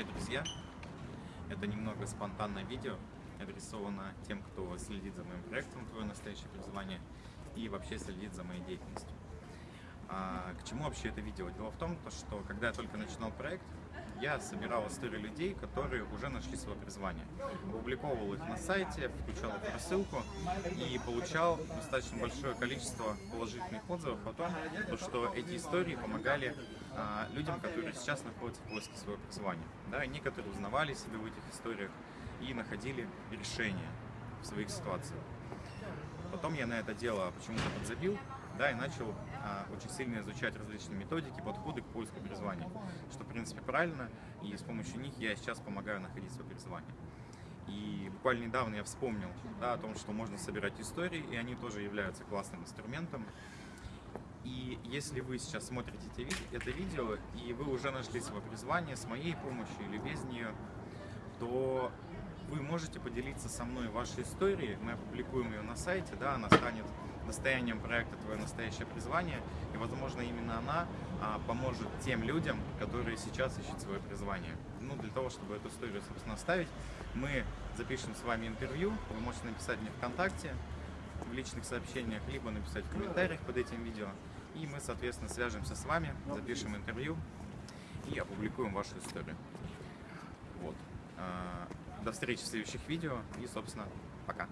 Привет, друзья! Это немного спонтанное видео, адресовано тем, кто следит за моим проектом «Твое настоящее образование» и вообще следит за моей деятельностью. А, к чему вообще это видео? Дело в том, что когда я только начинал проект, я собирал истории людей, которые уже нашли свое призвание. Опубликовывал их на сайте, включал их в рассылку и получал достаточно большое количество положительных отзывов о том, что эти истории помогали а, людям, которые сейчас находятся в поиске своего призвания. Да, некоторые узнавали себя в этих историях и находили решения в своих ситуациях. Потом я на это дело почему-то подзабил, да, и начал а, очень сильно изучать различные методики, подходы к поиску призвания, что, в принципе, правильно, и с помощью них я сейчас помогаю находить свое призвание. И буквально недавно я вспомнил да, о том, что можно собирать истории, и они тоже являются классным инструментом. И если вы сейчас смотрите это видео, и вы уже нашли свое призвание с моей помощью или без нее, то вы можете поделиться со мной вашей историей, мы опубликуем ее на сайте, да, она станет достоянием проекта «Твое настоящее призвание», и, возможно, именно она а, поможет тем людям, которые сейчас ищут свое призвание. Ну, для того, чтобы эту историю, собственно, оставить, мы запишем с вами интервью, вы можете написать мне ВКонтакте, в личных сообщениях, либо написать в комментариях под этим видео, и мы, соответственно, свяжемся с вами, запишем интервью и опубликуем вашу историю. До встречи в следующих видео и, собственно, пока.